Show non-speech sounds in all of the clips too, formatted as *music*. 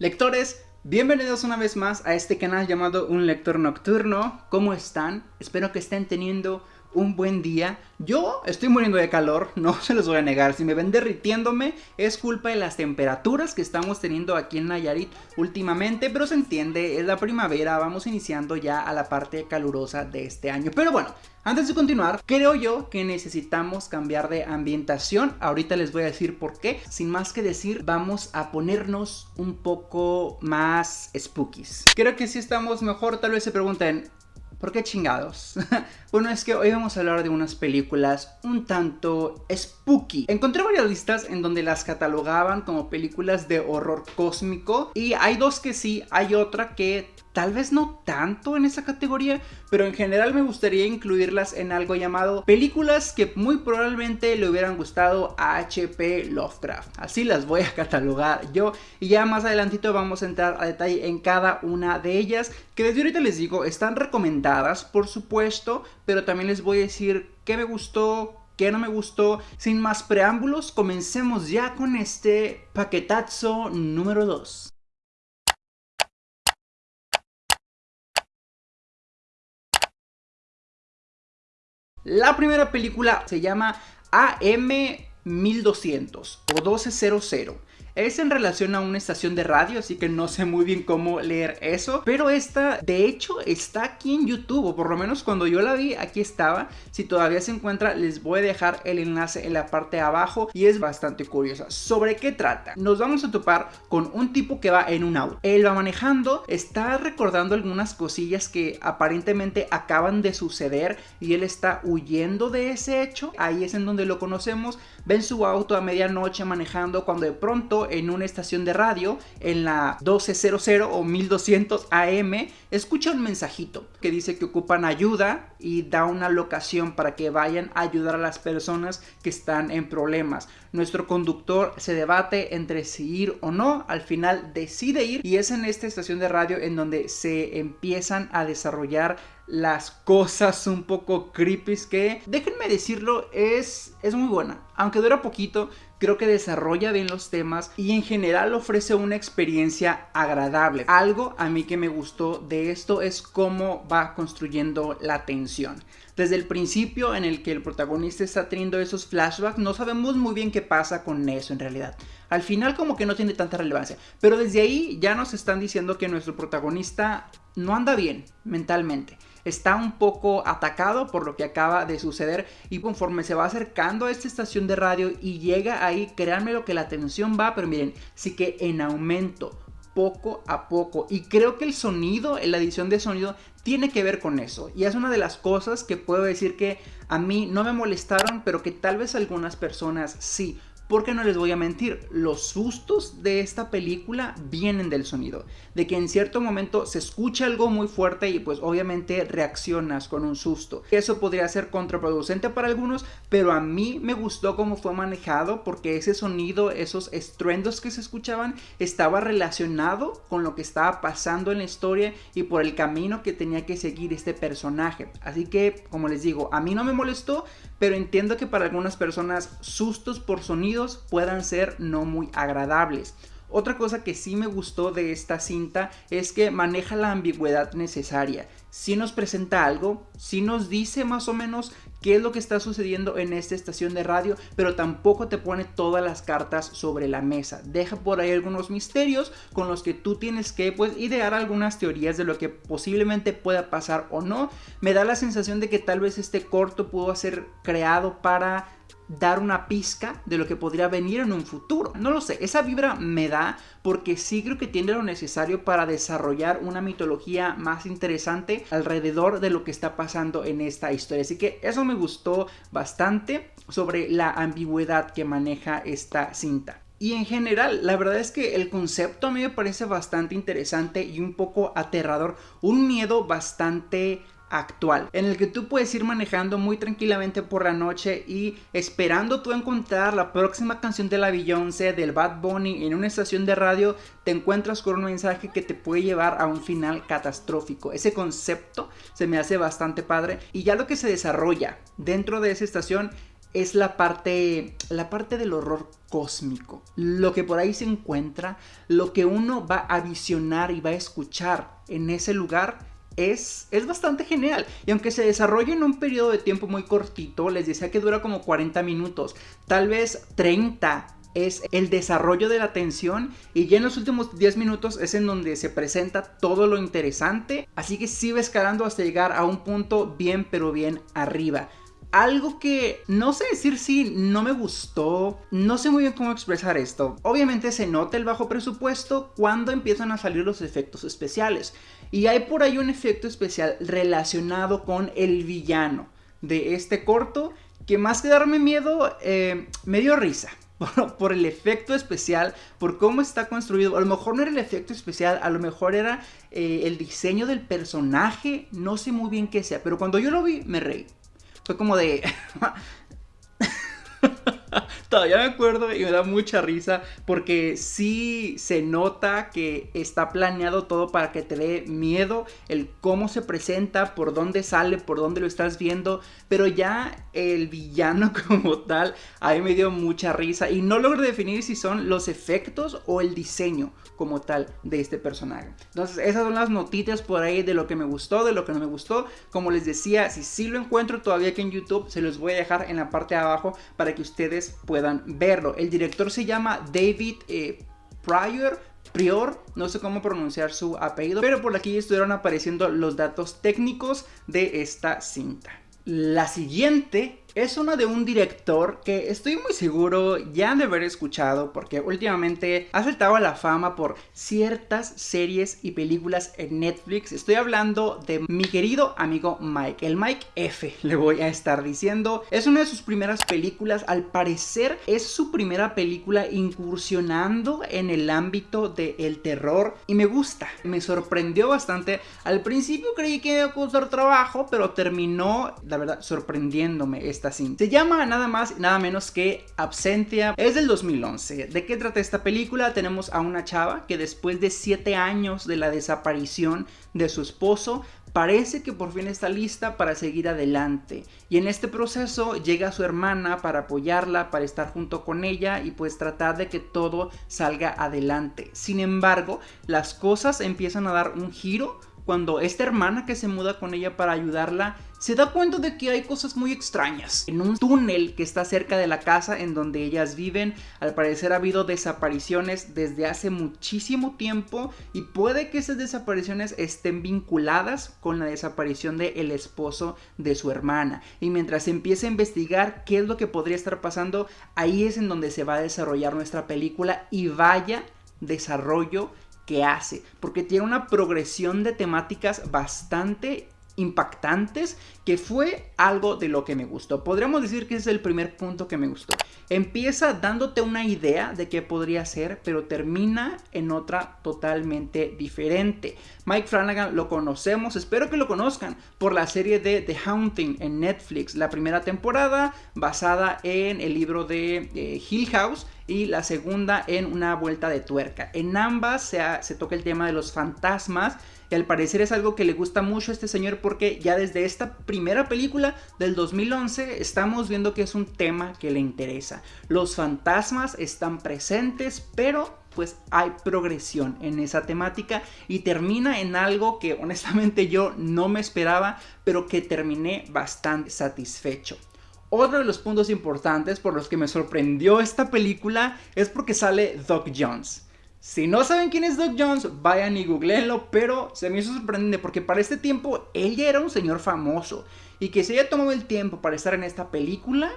Lectores, bienvenidos una vez más a este canal llamado Un Lector Nocturno. ¿Cómo están? Espero que estén teniendo un buen día. Yo estoy muriendo de calor, *laughs* no se los voy a negar. Si me ven derritiéndome es culpa de las temperaturas que estamos teniendo aquí en Nayarit últimamente. Pero se entiende, es la primavera, vamos iniciando ya a la parte calurosa de este año. Pero bueno, antes de continuar, creo yo que necesitamos cambiar de ambientación. Ahorita les voy a decir por qué. Sin más que decir, vamos a ponernos un poco más spookies. Creo que si estamos mejor, tal vez se pregunten, ¿Por qué chingados? *laughs* bueno, es que hoy vamos a hablar de unas películas un tanto spooky. Encontré varias listas en donde las catalogaban como películas de horror cósmico y hay dos que sí, hay otra que tal vez no tanto en esa categoría, pero en general me gustaría incluirlas en algo llamado películas que muy probablemente le hubieran gustado a HP Lovecraft. Así las voy a *laughs* catalogar yo y ya más adelantito vamos a entrar a detalle en cada una de ellas, que desde ahorita les digo, están recomendadas por supuesto, pero también les voy a decir qué me gustó, qué no me gustó. Sin más preámbulos, comencemos ya con este paquetazo número 2. La primera película se llama AM 1200 o 1200 es en relación a una estación de radio, así que no sé muy bien cómo leer eso. Pero esta, de hecho, está aquí en YouTube, o por lo menos cuando yo la vi, aquí estaba. Si todavía se encuentra, les voy a dejar el enlace en la parte de abajo y es bastante curiosa. ¿Sobre qué trata? Nos vamos a topar con un tipo que va en un auto. Él va manejando, está recordando algunas cosillas que aparentemente acaban de suceder y él está huyendo de ese hecho. Ahí es en donde lo conocemos. Ven su auto a medianoche manejando cuando de pronto en una estación de radio en la 1200 o 1200 AM escucha un mensajito que dice que ocupan ayuda y da una locación para que vayan a ayudar a las personas que están en problemas. Nuestro conductor se debate entre si ir o no, al final decide ir y es en esta estación de radio en donde se empiezan a desarrollar las cosas un poco creepy que, déjenme decirlo, es, es muy buena. Aunque dura poquito, creo que desarrolla bien los temas y en general ofrece una experiencia agradable. Algo a mí que me gustó de esto es cómo va construyendo la tensión. Desde el principio en el que el protagonista está teniendo esos flashbacks, no sabemos muy bien qué pasa con eso en realidad. Al final como que no tiene tanta relevancia, pero desde ahí ya nos están diciendo que nuestro protagonista no anda bien mentalmente. Está un poco atacado por lo que acaba de suceder y conforme se va acercando a esta estación de radio y llega ahí, créanme lo que la tensión va, pero miren, sí que en aumento poco a poco. Y creo que el sonido, la edición de sonido tiene que ver con eso. Y es una de las cosas que puedo decir que a mí no me molestaron pero que tal vez algunas personas sí porque no les voy a mentir, los sustos de esta película vienen del sonido. De que en cierto momento se escucha algo muy fuerte y pues obviamente reaccionas con un susto. Eso podría ser contraproducente para algunos, pero a mí me gustó cómo fue manejado porque ese sonido, esos estruendos que se escuchaban, estaba relacionado con lo que estaba pasando en la historia y por el camino que tenía que seguir este personaje. Así que, como les digo, a mí no me molestó, pero entiendo que para algunas personas sustos por sonido puedan ser no muy agradables. Otra cosa que sí me gustó de esta cinta es que maneja la ambigüedad necesaria. Si nos presenta algo, si nos dice más o menos qué es lo que está sucediendo en esta estación de radio, pero tampoco te pone todas las cartas sobre la mesa. Deja por ahí algunos misterios con los que tú tienes que pues, idear algunas teorías de lo que posiblemente pueda pasar o no. Me da la sensación de que tal vez este corto pudo ser creado para dar una pizca de lo que podría venir en un futuro. No lo sé, esa vibra me da porque sí creo que tiene lo necesario para desarrollar una mitología más interesante alrededor de lo que está pasando en esta historia. Así que eso me gustó bastante sobre la ambigüedad que maneja esta cinta. Y en general, la verdad es que el concepto a mí me parece bastante interesante y un poco aterrador. Un miedo bastante actual en el que tú puedes ir manejando muy tranquilamente por la noche y esperando tú encontrar la próxima canción de la Beyoncé del Bad Bunny en una estación de radio te encuentras con un mensaje que te puede llevar a un final catastrófico ese concepto se me hace bastante padre y ya lo que se desarrolla dentro de esa estación es la parte, la parte del horror cósmico. Lo que por ahí se encuentra, lo que uno va a visionar y va a escuchar en ese lugar es, es, bastante genial. Y aunque se desarrolla en un periodo de tiempo muy cortito, les decía que dura como 40 minutos, tal vez 30 es el desarrollo de la tensión y ya en los últimos 10 minutos es en donde se presenta todo lo interesante, así que sigue escalando hasta llegar a un punto bien pero bien arriba. Algo que no sé decir si no me gustó, no sé muy bien cómo expresar esto. Obviamente se nota el bajo presupuesto cuando empiezan a salir los efectos especiales. Y hay por ahí un efecto especial relacionado con el villano de este corto que más que darme miedo, eh, me dio risa. *laughs* Por, el efecto especial, por cómo está construido. A lo mejor no era el efecto especial, a lo mejor era eh, el diseño del personaje. No sé muy bien qué sea, pero cuando yo lo vi, me reí. Fue como de... *laughs* *laughs* Todavía me acuerdo y me da mucha risa porque sí se nota que está planeado todo para que te dé miedo, el cómo se presenta, por dónde sale, por dónde lo estás viendo, pero ya el villano *laughs* como tal, a mí me dio mucha risa y no logro definir si son los efectos o el diseño como tal de este personaje. Entonces esas son las noticias por ahí de lo que me gustó, de lo que no me gustó. Como les decía, si sí lo encuentro todavía aquí en YouTube, se los voy a dejar en la parte de abajo para que ustedes puedan verlo. El director se llama David eh, Pryor, Prior, no sé cómo pronunciar su apellido, pero por aquí estuvieron apareciendo los datos técnicos de esta cinta. La siguiente es una de un director que estoy muy seguro ya de haber escuchado porque últimamente ha saltado a la fama por ciertas series y películas en Netflix. Estoy hablando de mi querido amigo Mike, el Mike F *laughs* le voy a estar diciendo. Es una de sus primeras películas, al parecer es su primera película incursionando en el ámbito del terror y me gusta, me sorprendió bastante. Al principio creí que iba a costar trabajo, pero terminó, la verdad, sorprendiéndome esta se llama nada más y nada menos que Absentia. Es del 2011. ¿De qué trata esta película? Tenemos a una chava que después de 7 años de la desaparición de su esposo parece que por fin está lista para seguir adelante. Y en este proceso llega su hermana para apoyarla, para estar junto con ella y pues tratar de que todo salga adelante. Sin embargo, las cosas empiezan a dar un giro cuando esta hermana que se muda con ella para ayudarla se da cuenta de que hay cosas muy extrañas. En un túnel que está cerca de la casa en donde ellas viven, al parecer ha habido desapariciones desde hace muchísimo tiempo y puede que esas desapariciones estén vinculadas con la desaparición del el esposo de su hermana. Y mientras empieza a investigar qué es lo que podría estar pasando, ahí es en donde se va a desarrollar nuestra película y vaya desarrollo que hace, porque tiene una progresión de temáticas bastante impactantes que fue algo de lo que me gustó. Podríamos decir que ese es el primer punto que me gustó. Empieza dándote una idea de qué podría ser, pero termina en otra totalmente diferente. Mike Flanagan lo conocemos, espero que lo conozcan, por la serie de The Haunting en Netflix. La primera temporada basada en el libro de eh, Hill House y la segunda en Una vuelta de tuerca. En ambas se, se toca el tema de los fantasmas y al parecer es algo que le gusta mucho a este señor porque ya desde esta primera película del 2011 estamos viendo que es un tema que le interesa. Los fantasmas están presentes pero pues hay progresión en esa temática y termina en algo que honestamente yo no me esperaba pero que terminé bastante satisfecho. Otro de los puntos importantes por los que me sorprendió esta película es porque sale Doc Jones. Si no saben quién es Doc Jones, vayan y googleenlo, pero se me hizo sorprendente porque para este tiempo él ya era un señor famoso y que se haya tomado el tiempo para estar en esta película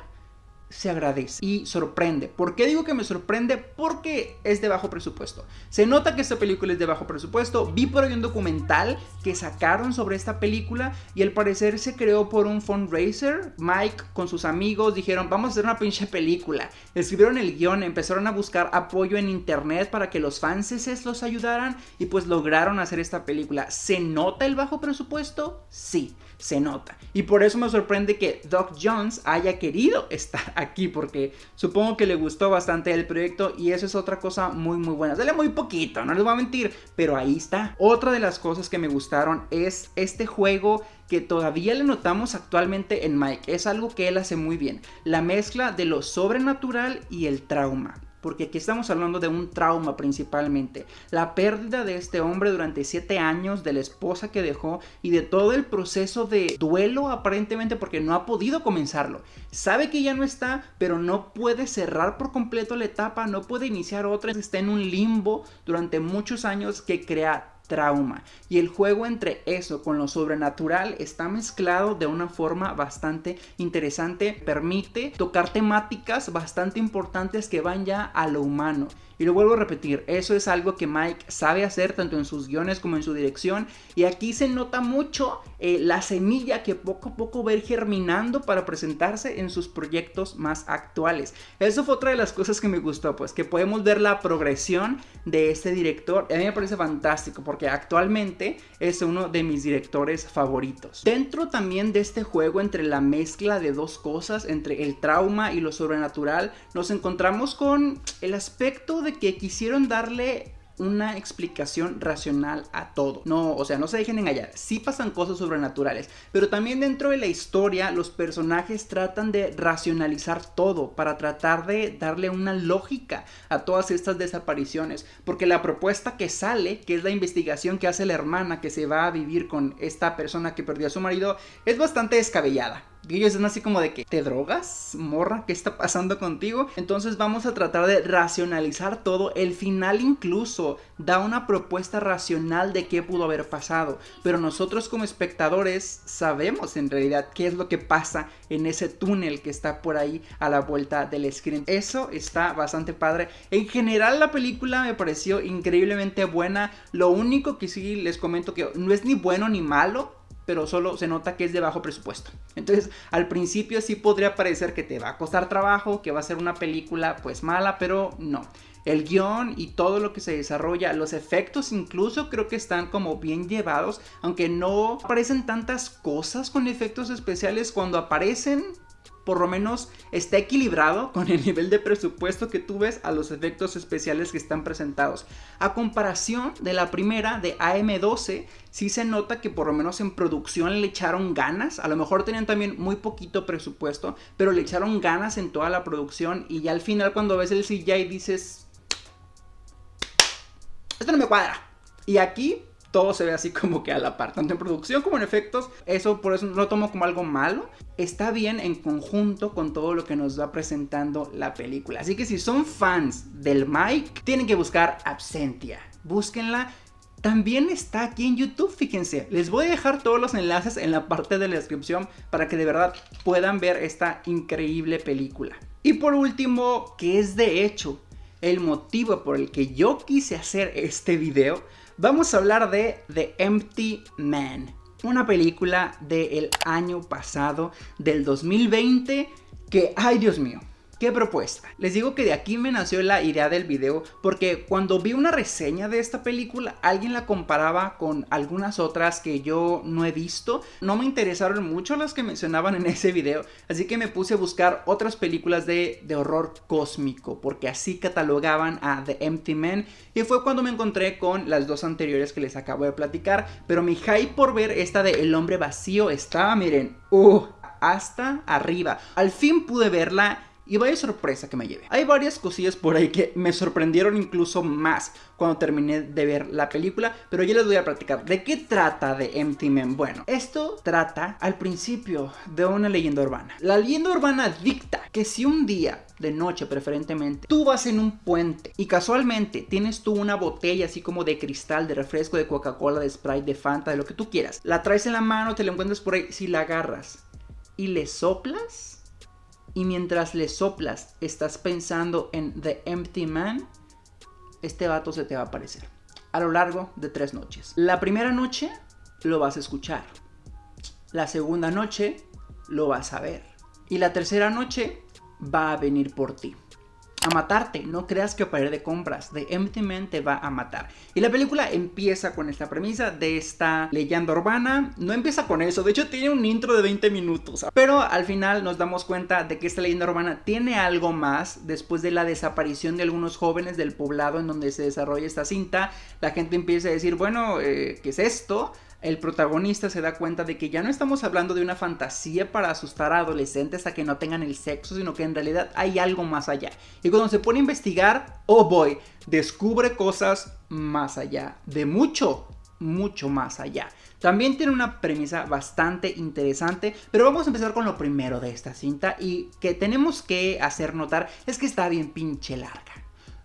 se agradece y sorprende. ¿Por qué digo que me sorprende? Porque es de bajo presupuesto. Se nota que esta película es de bajo presupuesto. Vi por ahí un documental que sacaron sobre esta película y al parecer se creó por un fundraiser. Mike con sus amigos dijeron vamos a hacer una pinche película. Escribieron el guion, empezaron a buscar apoyo en internet para que los fans los ayudaran y pues lograron hacer esta película. ¿Se nota el bajo presupuesto? Sí, se nota. Y por eso me sorprende que Doc Jones haya querido *laughs* estar aquí porque supongo que le gustó bastante el proyecto y eso es otra cosa muy muy buena. Sale muy poquito, no les voy a mentir, pero ahí está. Otra de las cosas que me gustaron es este juego que todavía le notamos actualmente en Mike. Es algo que él hace muy bien. La mezcla de lo sobrenatural y el trauma porque aquí estamos hablando de un trauma principalmente. La pérdida de este hombre durante 7 años, de la esposa que dejó y de todo el proceso de duelo aparentemente porque no ha podido comenzarlo. Sabe que ya no está, pero no puede cerrar por completo la etapa, no puede iniciar otra, está en un limbo durante muchos años que crea trauma. Y el juego entre eso con lo sobrenatural está mezclado de una forma bastante interesante. Permite tocar temáticas bastante importantes que van ya a lo humano. Y lo vuelvo a repetir, eso es algo que Mike sabe hacer tanto en sus guiones como en su dirección. Y aquí se nota mucho eh, la semilla que poco a poco va germinando para presentarse en sus proyectos más actuales. Eso fue otra de las cosas que me gustó, pues que podemos ver la progresión de este director. A mí me parece fantástico porque actualmente es uno de mis directores favoritos. Dentro también de este juego entre la mezcla de dos cosas, entre el trauma y lo sobrenatural, nos encontramos con el aspecto de que quisieron darle una explicación racional a todo. No, o sea, no se dejen engañar. Sí pasan cosas sobrenaturales, pero también dentro de la historia los personajes tratan de racionalizar todo para tratar de darle una lógica a todas estas desapariciones, porque la propuesta que sale, que es la investigación que hace la hermana que se va a vivir con esta persona que perdió a su marido, es bastante descabellada. Y ellos están así como de que, ¿te drogas, morra? ¿Qué está pasando contigo? Entonces vamos a tratar de racionalizar todo. El final incluso da una propuesta racional de qué pudo haber pasado. Pero nosotros como espectadores sabemos en realidad qué es lo que pasa en ese túnel que está por ahí a la vuelta del screen. Eso está bastante padre. En general la película me pareció increíblemente buena. Lo único que sí les comento que no es ni bueno ni malo pero solo se nota que es de bajo presupuesto. Entonces, al principio sí podría parecer que te va a costar trabajo, que va a ser una película pues mala, pero no. El guion y todo lo que se desarrolla, los efectos incluso creo que están como bien llevados, aunque no aparecen tantas cosas con efectos especiales cuando aparecen por lo menos está equilibrado con el nivel de presupuesto que tú ves a los efectos especiales que están presentados. A comparación de la primera de AM12, sí se nota que por lo menos en producción le echaron ganas. A lo mejor tenían también muy poquito presupuesto, pero le echaron ganas en toda la producción y ya al final cuando ves el CGI dices... Esto no me cuadra. Y aquí todo se ve así como que a la par, tanto en producción como en efectos. Eso por eso no lo tomo como algo malo. Está bien en conjunto con todo lo que nos va presentando la película. Así que si son fans del Mike, tienen que buscar Absentia. Búsquenla. También está aquí en YouTube, fíjense. Les voy a dejar todos los enlaces en la parte de la descripción para que de verdad puedan ver esta increíble película. Y por último, que es de hecho el motivo por el que yo quise hacer este video, vamos a hablar de The Empty Man, una película del año pasado, del 2020, que, ay Dios mío, ¿Qué propuesta? Les digo que de aquí me nació la idea del video porque cuando vi una reseña de esta película alguien la comparaba con algunas otras que yo no he visto. No me interesaron mucho las que mencionaban en *laughs* ese video, así que me puse a buscar otras películas de, de horror cósmico porque así catalogaban a The Empty Man y fue cuando me encontré con las dos anteriores que les acabo de platicar. Pero mi hype por ver esta de El hombre vacío estaba, miren, uh, hasta arriba. Al fin pude verla y vaya sorpresa que me lleve. Hay varias cosillas por ahí que me sorprendieron incluso más cuando terminé de ver la película, pero ya les voy a platicar. ¿De qué trata de Empty Man? Bueno, esto trata al principio de una leyenda urbana. La leyenda urbana dicta que si un día de noche preferentemente, tú vas en un puente y casualmente tienes tú una botella así como de cristal, de refresco, de Coca-Cola, de Sprite, de Fanta, de lo que tú quieras. La traes en la mano, te la encuentras por ahí, si la agarras y le soplas, y mientras le soplas estás pensando en The Empty Man, este vato se te va a aparecer a lo largo de tres noches. La primera noche lo vas a escuchar. La segunda noche lo vas a ver. Y la tercera noche va a venir por ti. A matarte. No creas que ir de compras. The Empty Man te va a matar. Y la película empieza con esta premisa de esta leyenda urbana. No empieza con eso. De hecho, tiene un intro de 20 minutos. Pero al final nos damos cuenta de que esta leyenda urbana tiene algo más. Después de la desaparición de algunos jóvenes del poblado en donde se desarrolla esta cinta, la gente empieza a decir, bueno, eh, ¿qué es esto? El protagonista se da cuenta de que ya no estamos hablando de una fantasía para asustar a adolescentes a que no tengan el sexo, sino que en realidad hay algo más allá. Y cuando se pone a investigar, oh boy, descubre cosas más allá, de mucho, mucho más allá. También tiene una premisa bastante interesante, pero vamos a empezar con lo primero de esta cinta y que tenemos que hacer notar es que está bien pinche larga.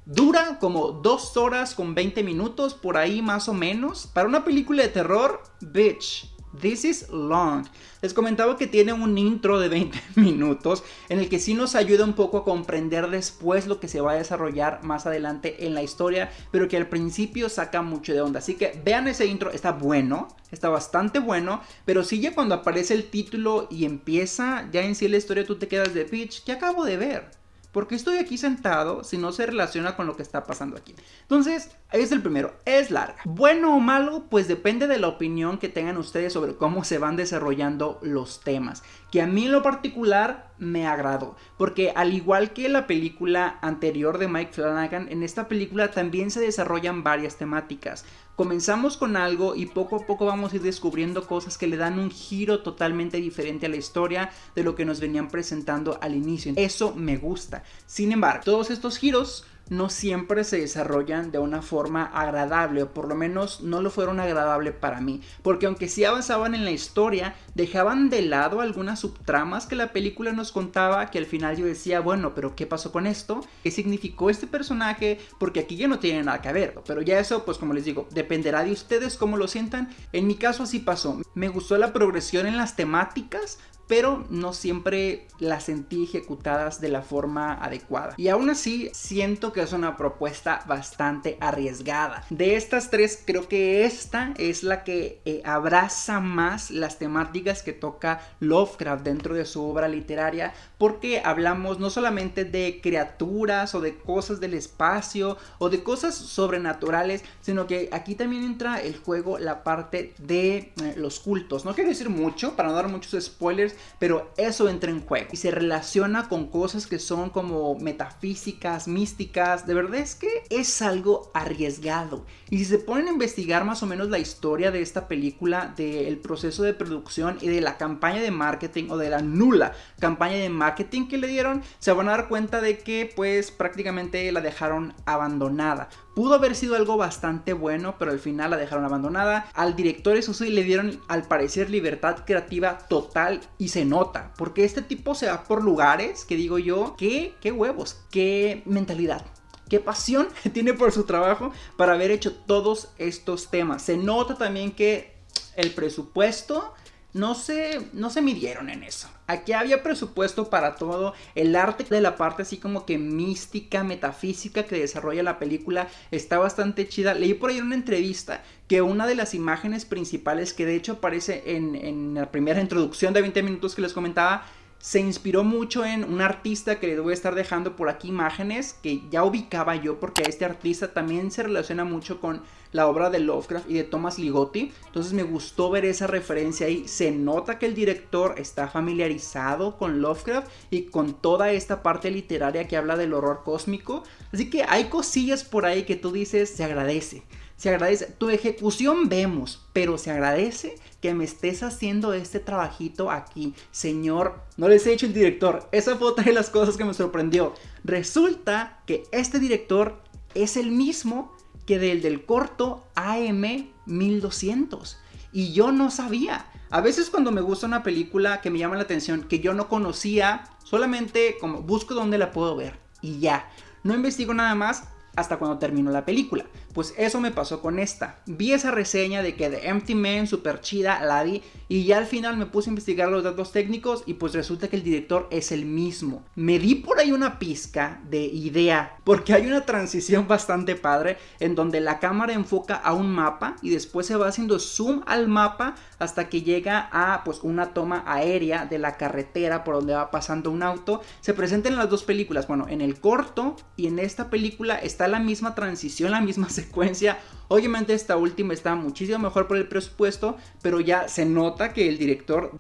Dura como 2 horas con 20 minutos, por ahí más o menos. Para una película de terror, bitch. This is long. Les comentaba que tiene un intro de 20 *laughs* minutos en el que sí nos ayuda un poco a comprender después lo que se va a desarrollar más adelante en la historia, pero que al principio saca mucho de onda. Así que vean ese intro, está bueno, está bastante bueno, pero sí ya cuando aparece el título y empieza ya en sí la historia tú te quedas de bitch, ¿qué acabo de ver? ¿Por qué estoy aquí sentado si no se relaciona con lo que está pasando aquí? Entonces, ahí es el primero, es larga. Bueno o malo, pues depende de la opinión que tengan ustedes sobre cómo se van desarrollando los temas. Que a mí en lo particular me agradó, porque al igual que la película anterior de Mike Flanagan, en esta película también se desarrollan varias temáticas. Comenzamos con algo y poco a poco vamos a ir descubriendo cosas que le dan un giro totalmente diferente a la historia de lo que nos venían presentando al inicio. Eso me gusta. Sin embargo, todos estos giros no siempre se desarrollan de una forma agradable, o por lo menos no lo fueron agradable para mí, porque aunque sí avanzaban en la historia, dejaban de lado algunas subtramas que la película nos contaba, que al final yo decía, bueno, pero ¿qué pasó con esto? ¿Qué significó este personaje? Porque aquí ya no tiene nada que ver, pero ya eso, pues como les digo, dependerá de ustedes cómo lo sientan. En mi caso así pasó, me gustó la progresión en las temáticas, pero no siempre las sentí ejecutadas de la forma adecuada. Y aún así, siento que es una propuesta bastante arriesgada. De estas tres, creo que esta es la que eh, abraza más las temáticas que toca Lovecraft dentro de su obra literaria, porque hablamos no solamente de criaturas o de cosas del espacio o de cosas sobrenaturales, sino que aquí también entra el juego la parte de eh, los cultos. No quiero decir mucho para no dar muchos spoilers, pero eso entra en juego y se relaciona con cosas que son como metafísicas, místicas. De verdad es que es algo arriesgado. Y si se ponen a investigar más o menos la historia de esta película, del proceso de producción y de la campaña de marketing o de la nula campaña de marketing que le dieron, se van a dar cuenta de que pues prácticamente la dejaron abandonada. Pudo haber sido algo bastante bueno, pero al final la dejaron abandonada. Al director, eso sí, le dieron al parecer libertad creativa total y se nota. Porque este tipo se va por lugares que digo yo, que, qué huevos, qué mentalidad qué pasión *laughs* tiene por su trabajo para haber hecho todos estos temas. Se nota también que el presupuesto no se, no se midieron en eso. Aquí había presupuesto para todo. El arte de la parte así como que mística, metafísica que desarrolla la película está bastante chida. Leí por ahí una entrevista que una de las imágenes principales que de hecho aparece en, en la primera introducción de 20 minutos que les comentaba se inspiró mucho en un artista que les voy a estar dejando por aquí imágenes que ya ubicaba yo porque este artista también se relaciona mucho con la obra de Lovecraft y de Thomas Ligotti. Entonces me gustó ver esa referencia ahí. Se nota que el director está familiarizado con Lovecraft y con toda esta parte literaria que habla del horror cósmico. Así que hay cosillas por ahí que tú dices se agradece se agradece. Tu ejecución vemos, pero se agradece que me estés haciendo este trabajito aquí. Señor, no les he dicho el director. Esa fue otra de las cosas que me sorprendió. Resulta que este director es el mismo que del del corto AM 1200. Y yo no sabía. A veces cuando me gusta una película que me llama la atención, que yo no conocía, solamente como busco dónde la puedo ver. Y ya. No investigo nada más hasta cuando terminó la película. Pues eso me pasó con esta. Vi esa reseña de que The Empty Man, super chida, la vi y ya al final me puse a investigar los datos técnicos y pues resulta que el director es el mismo. Me di por ahí una pizca de idea porque hay una transición bastante padre en donde la cámara enfoca a un mapa y después se va haciendo zoom al mapa hasta que llega a pues una toma aérea de la carretera por donde va pasando un auto. Se presentan en las dos películas, bueno, en el corto y en esta película está la misma transición, la misma *laughs* secuencia. Obviamente esta última está muchísimo mejor por el presupuesto, pero ya se nota que el director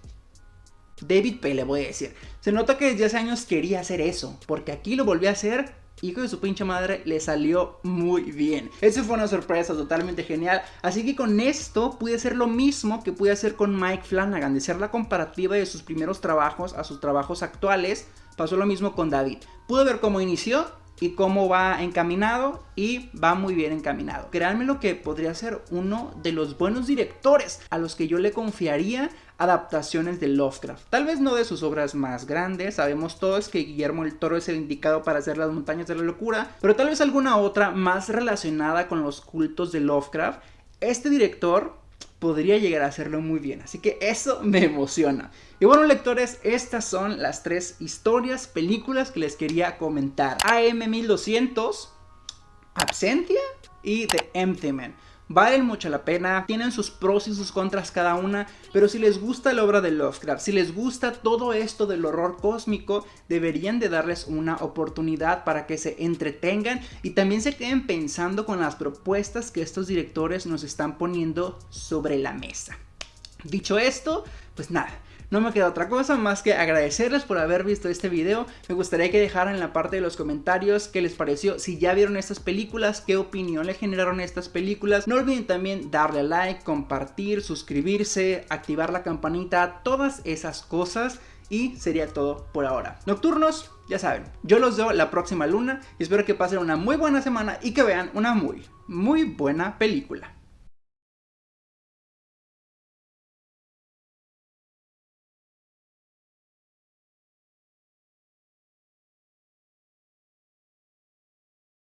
David P. le voy a decir. Se nota que desde hace años quería hacer eso, porque aquí lo volvió a hacer hijo de su pinche madre, le salió muy bien. Eso fue una sorpresa totalmente genial. Así que con esto pude hacer lo mismo que pude hacer con Mike Flanagan, de hacer la comparativa de sus primeros trabajos a sus trabajos actuales. Pasó lo mismo con David. Pude ver cómo inició y cómo va encaminado y va muy bien encaminado. Créanme lo que podría ser uno de los buenos directores a los que yo le confiaría adaptaciones de Lovecraft. Tal vez no de sus obras más grandes, sabemos todos que Guillermo el Toro es el indicado para hacer las montañas de la locura, pero tal vez alguna otra más relacionada con los cultos de Lovecraft. Este director podría llegar a hacerlo muy bien. Así que eso me emociona. Y bueno, lectores, estas son las tres historias, películas que les quería comentar. AM1200, Absentia y The Empty Man. Valen mucho la pena, tienen sus pros y sus contras cada una, pero si les gusta la obra de Lovecraft, si les gusta todo esto del horror cósmico, deberían de darles una oportunidad para que se entretengan y también se queden pensando con las propuestas que estos directores nos están poniendo sobre la mesa. Dicho esto, pues nada, no me queda otra cosa más que agradecerles por haber visto este video. Me gustaría que dejaran en la parte de los comentarios qué les pareció, si ya vieron estas películas, qué opinión le generaron estas películas. No olviden también darle like, compartir, suscribirse, activar la campanita, todas esas cosas. Y sería todo por ahora. Nocturnos, ya saben, yo los veo la próxima luna y espero que pasen una muy buena semana y que vean una muy, muy buena película.